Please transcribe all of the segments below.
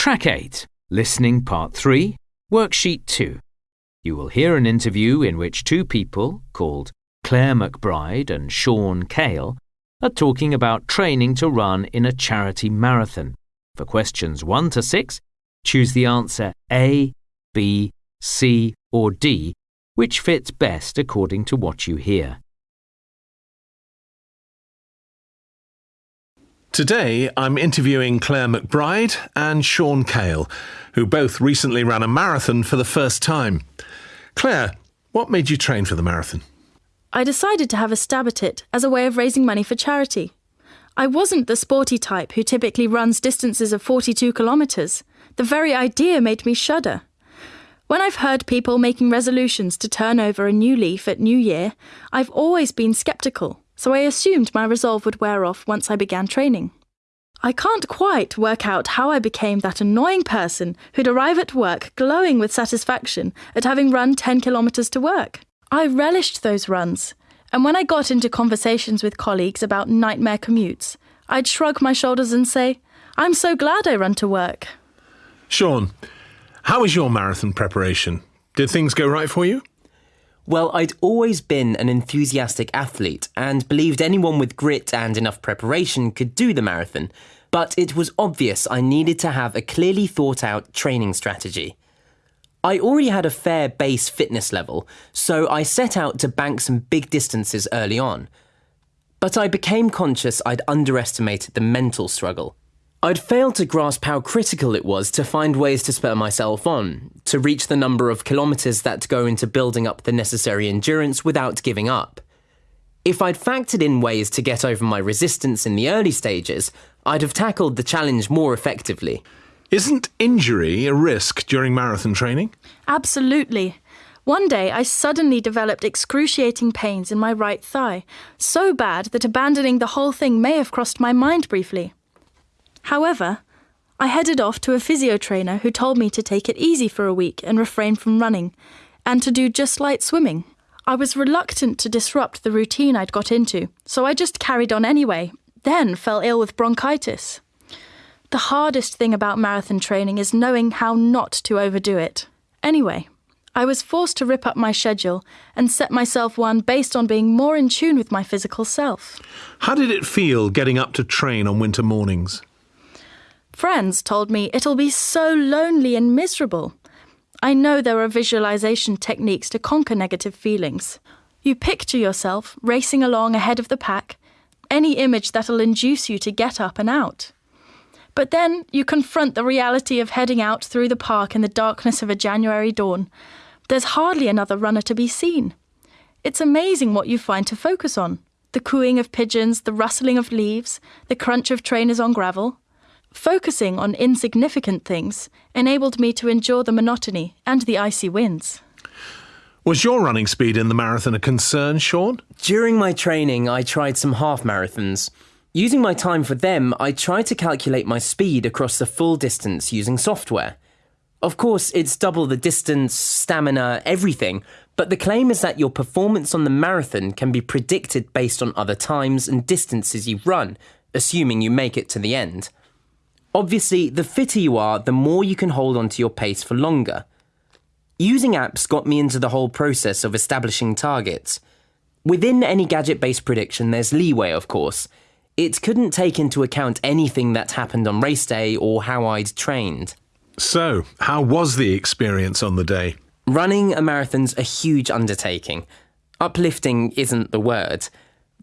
Track 8, Listening Part 3, Worksheet 2. You will hear an interview in which two people, called Claire McBride and Sean Cale, are talking about training to run in a charity marathon. For questions 1 to 6, choose the answer A, B, C, or D, which fits best according to what you hear. Today, I'm interviewing Claire McBride and Sean Cale, who both recently ran a marathon for the first time. Claire, what made you train for the marathon? I decided to have a stab at it as a way of raising money for charity. I wasn't the sporty type who typically runs distances of 42 kilometres. The very idea made me shudder. When I've heard people making resolutions to turn over a new leaf at New Year, I've always been sceptical so I assumed my resolve would wear off once I began training. I can't quite work out how I became that annoying person who'd arrive at work glowing with satisfaction at having run 10 kilometres to work. I relished those runs, and when I got into conversations with colleagues about nightmare commutes, I'd shrug my shoulders and say, I'm so glad I run to work. Sean, how was your marathon preparation? Did things go right for you? Well, I'd always been an enthusiastic athlete and believed anyone with grit and enough preparation could do the marathon, but it was obvious I needed to have a clearly thought out training strategy. I already had a fair base fitness level, so I set out to bank some big distances early on. But I became conscious I'd underestimated the mental struggle. I'd failed to grasp how critical it was to find ways to spur myself on, to reach the number of kilometres that go into building up the necessary endurance without giving up. If I'd factored in ways to get over my resistance in the early stages, I'd have tackled the challenge more effectively. Isn't injury a risk during marathon training? Absolutely. One day I suddenly developed excruciating pains in my right thigh, so bad that abandoning the whole thing may have crossed my mind briefly. However, I headed off to a physio trainer who told me to take it easy for a week and refrain from running, and to do just light swimming. I was reluctant to disrupt the routine I'd got into, so I just carried on anyway, then fell ill with bronchitis. The hardest thing about marathon training is knowing how not to overdo it. Anyway, I was forced to rip up my schedule and set myself one based on being more in tune with my physical self. How did it feel getting up to train on winter mornings? Friends told me it'll be so lonely and miserable. I know there are visualization techniques to conquer negative feelings. You picture yourself racing along ahead of the pack, any image that'll induce you to get up and out. But then you confront the reality of heading out through the park in the darkness of a January dawn. There's hardly another runner to be seen. It's amazing what you find to focus on the cooing of pigeons, the rustling of leaves, the crunch of trainers on gravel. Focusing on insignificant things enabled me to endure the monotony and the icy winds. Was your running speed in the marathon a concern, Sean? During my training, I tried some half marathons. Using my time for them, I tried to calculate my speed across the full distance using software. Of course, it's double the distance, stamina, everything, but the claim is that your performance on the marathon can be predicted based on other times and distances you've run, assuming you make it to the end. Obviously, the fitter you are, the more you can hold onto your pace for longer. Using apps got me into the whole process of establishing targets. Within any gadget based prediction, there's leeway, of course. It couldn't take into account anything that happened on race day or how I'd trained. So, how was the experience on the day? Running a marathon's a huge undertaking. Uplifting isn't the word.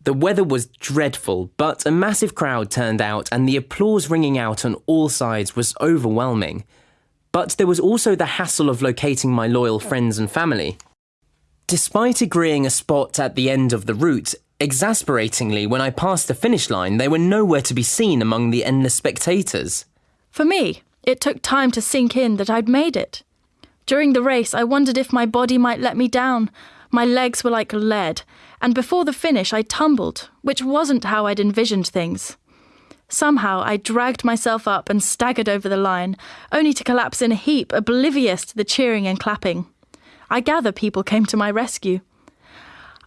The weather was dreadful, but a massive crowd turned out and the applause ringing out on all sides was overwhelming. But there was also the hassle of locating my loyal friends and family. Despite agreeing a spot at the end of the route, exasperatingly, when I passed the finish line, they were nowhere to be seen among the endless spectators. For me, it took time to sink in that I'd made it. During the race, I wondered if my body might let me down. My legs were like lead, and before the finish, I tumbled, which wasn't how I'd envisioned things. Somehow, I dragged myself up and staggered over the line, only to collapse in a heap, oblivious to the cheering and clapping. I gather people came to my rescue.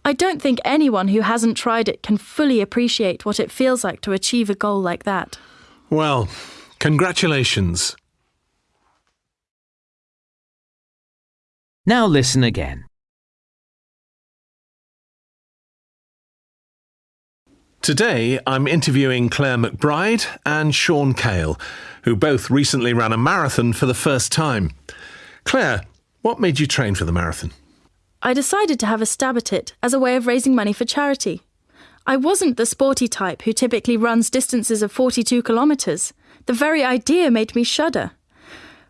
I don't think anyone who hasn't tried it can fully appreciate what it feels like to achieve a goal like that. Well, congratulations. Now listen again. Today, I'm interviewing Claire McBride and Sean Cale, who both recently ran a marathon for the first time. Claire, what made you train for the marathon? I decided to have a stab at it as a way of raising money for charity. I wasn't the sporty type who typically runs distances of 42 kilometres. The very idea made me shudder.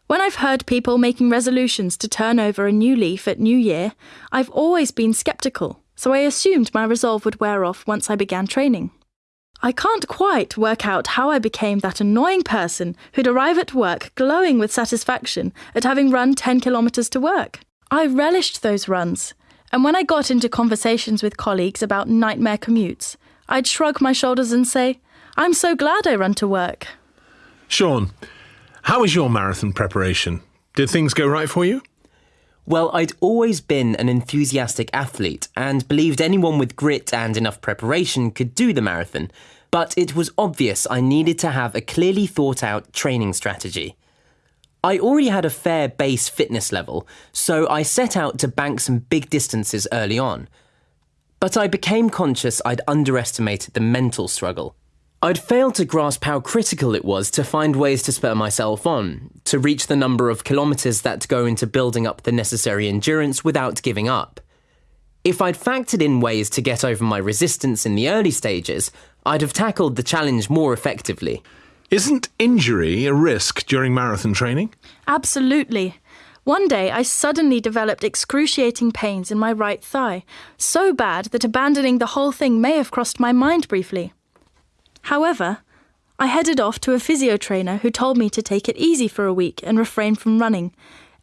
When I've heard people making resolutions to turn over a new leaf at New Year, I've always been sceptical, so I assumed my resolve would wear off once I began training. I can't quite work out how I became that annoying person who'd arrive at work glowing with satisfaction at having run 10 kilometres to work. I relished those runs, and when I got into conversations with colleagues about nightmare commutes, I'd shrug my shoulders and say, I'm so glad I run to work. Sean, how was your marathon preparation? Did things go right for you? Well, I'd always been an enthusiastic athlete and believed anyone with grit and enough preparation could do the marathon, but it was obvious I needed to have a clearly thought out training strategy. I already had a fair base fitness level, so I set out to bank some big distances early on. But I became conscious I'd underestimated the mental struggle. I'd failed to grasp how critical it was to find ways to spur myself on, to reach the number of kilometres that go into building up the necessary endurance without giving up. If I'd factored in ways to get over my resistance in the early stages, I'd have tackled the challenge more effectively. Isn't injury a risk during marathon training? Absolutely. One day I suddenly developed excruciating pains in my right thigh, so bad that abandoning the whole thing may have crossed my mind briefly. However, I headed off to a physio trainer who told me to take it easy for a week and refrain from running,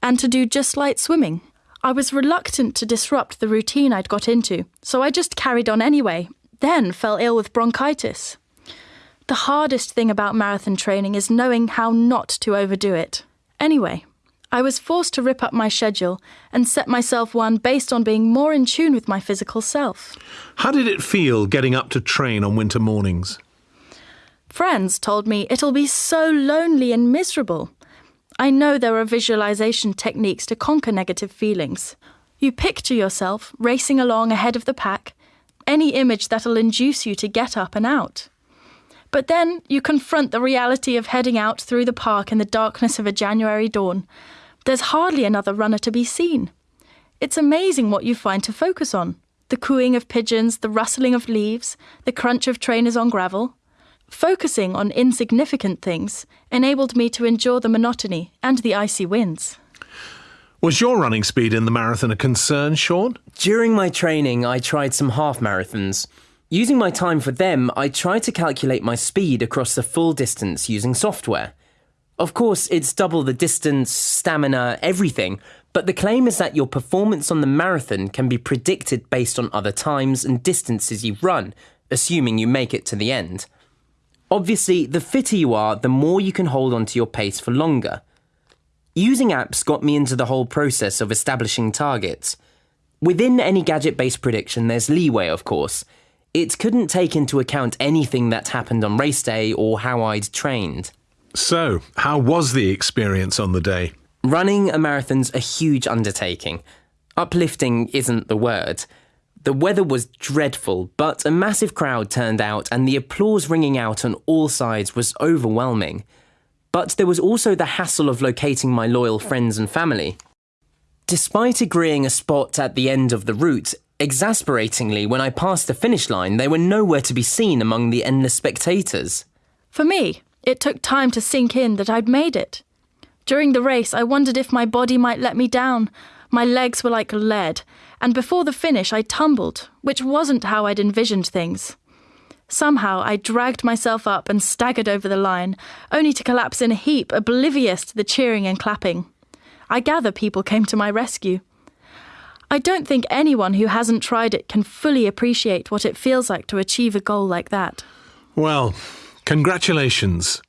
and to do just light swimming. I was reluctant to disrupt the routine I'd got into, so I just carried on anyway, then fell ill with bronchitis. The hardest thing about marathon training is knowing how not to overdo it. Anyway, I was forced to rip up my schedule and set myself one based on being more in tune with my physical self. How did it feel getting up to train on winter mornings? Friends told me it'll be so lonely and miserable. I know there are visualization techniques to conquer negative feelings. You picture yourself racing along ahead of the pack, any image that'll induce you to get up and out. But then you confront the reality of heading out through the park in the darkness of a January dawn. There's hardly another runner to be seen. It's amazing what you find to focus on the cooing of pigeons, the rustling of leaves, the crunch of trainers on gravel. Focusing on insignificant things enabled me to endure the monotony and the icy winds. Was your running speed in the marathon a concern, Sean? During my training, I tried some half marathons. Using my time for them, I tried to calculate my speed across the full distance using software. Of course, it's double the distance, stamina, everything, but the claim is that your performance on the marathon can be predicted based on other times and distances you've run, assuming you make it to the end. Obviously, the fitter you are, the more you can hold on to your pace for longer. Using apps got me into the whole process of establishing targets. Within any gadget based prediction, there's leeway, of course. It couldn't take into account anything that happened on race day or how I'd trained. So, how was the experience on the day? Running a marathon's a huge undertaking. Uplifting isn't the word. The weather was dreadful, but a massive crowd turned out and the applause ringing out on all sides was overwhelming. But there was also the hassle of locating my loyal friends and family. Despite agreeing a spot at the end of the route, exasperatingly, when I passed the finish line, they were nowhere to be seen among the endless spectators. For me, it took time to sink in that I'd made it. During the race, I wondered if my body might let me down. My legs were like lead, and before the finish, I tumbled, which wasn't how I'd envisioned things. Somehow, I dragged myself up and staggered over the line, only to collapse in a heap, oblivious to the cheering and clapping. I gather people came to my rescue. I don't think anyone who hasn't tried it can fully appreciate what it feels like to achieve a goal like that. Well, congratulations.